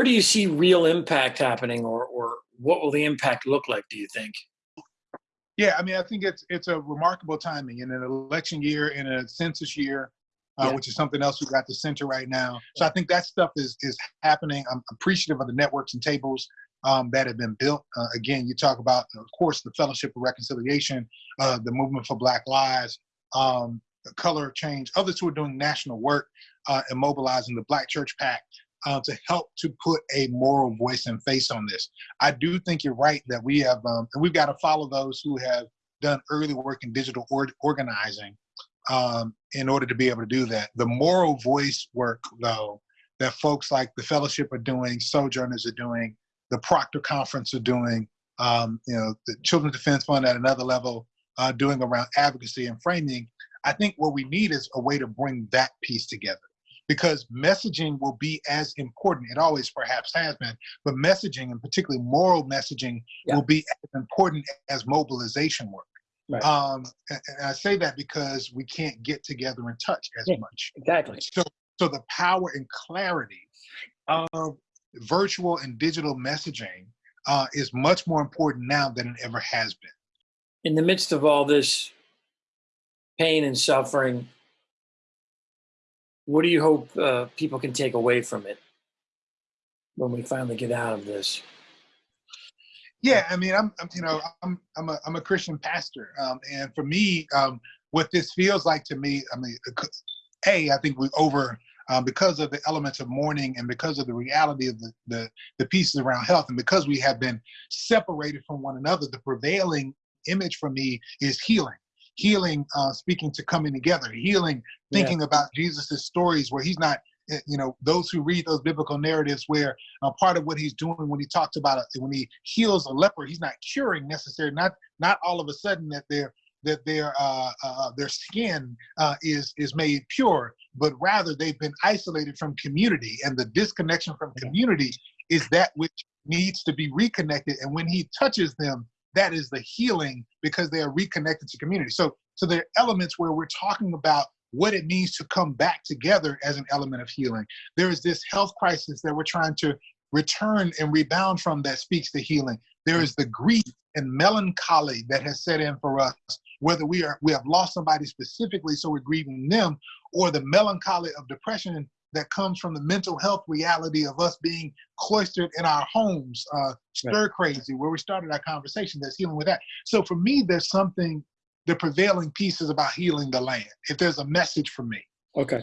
where do you see real impact happening, or or what will the impact look like? Do you think? Yeah, I mean, I think it's it's a remarkable timing in an election year, in a census year, uh, yeah. which is something else we've got the center right now. So I think that stuff is is happening. I'm appreciative of the networks and tables um, that have been built. Uh, again, you talk about, of course, the Fellowship of Reconciliation, uh, the Movement for Black Lives, um, Color Change, others who are doing national work uh, and mobilizing the Black Church PAC uh, to help to put a moral voice and face on this. I do think you're right that we have, um, and we've got to follow those who have done early work in digital or organizing um, in order to be able to do that. The moral voice work, though, that folks like the Fellowship are doing, Sojourners are doing, the Proctor Conference are doing, um, you know, the Children's Defense Fund at another level uh, doing around advocacy and framing. I think what we need is a way to bring that piece together because messaging will be as important. It always perhaps has been, but messaging and particularly moral messaging yeah. will be as important as mobilization work. Right. Um, and, I say that because we can't get together and touch as yeah, much. Exactly. So, so the power and clarity of virtual and digital messaging uh, is much more important now than it ever has been. In the midst of all this pain and suffering, what do you hope uh, people can take away from it when we finally get out of this? Yeah, I mean, I'm, I'm you know, I'm, I'm a, I'm a Christian pastor, um, and for me, um, what this feels like to me, I mean, a, I think we over um, because of the elements of mourning and because of the reality of the, the, the pieces around health and because we have been separated from one another, the prevailing image for me is healing. Healing, uh, speaking to coming together, healing, thinking yeah. about Jesus's stories where he's not eh, you know those who read those biblical narratives where uh, part of what he's doing when he talks about it when he heals a leper he's not curing necessarily not not all of a sudden that they're that their uh, uh, their skin uh, is is made pure, but rather they've been isolated from community, and the disconnection from community is that which needs to be reconnected. And when He touches them, that is the healing because they are reconnected to community. So so there are elements where we're talking about what it means to come back together as an element of healing. There is this health crisis that we're trying to return and rebound from that speaks to healing. There is the grief and melancholy that has set in for us whether we are we have lost somebody specifically, so we're grieving them, or the melancholy of depression that comes from the mental health reality of us being cloistered in our homes, uh, stir crazy, where we started our conversation. That's healing with that. So for me, there's something. The prevailing piece is about healing the land. If there's a message for me, okay,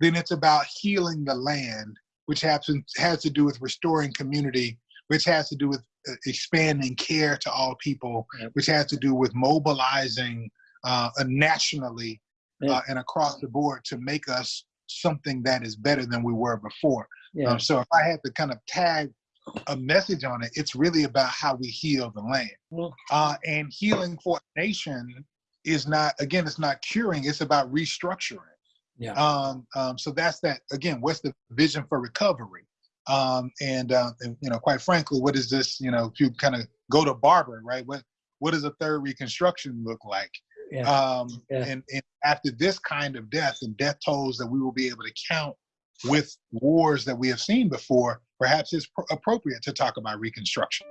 then it's about healing the land, which has has to do with restoring community, which has to do with uh, expanding care to all people, which has to do with mobilizing uh, nationally uh, and across the board to make us something that is better than we were before. Yeah. Um, so if I had to kind of tag a message on it, it's really about how we heal the land. Uh, and healing for a nation is not, again, it's not curing, it's about restructuring. Yeah. Um, um, so that's that, again, what's the vision for recovery? Um, and, uh, and, you know, quite frankly, what is this? You know, if you kind of go to Barber, right? What what does a third Reconstruction look like? Yeah. Um, yeah. And, and after this kind of death and death tolls that we will be able to count with wars that we have seen before, perhaps it's appropriate to talk about Reconstruction.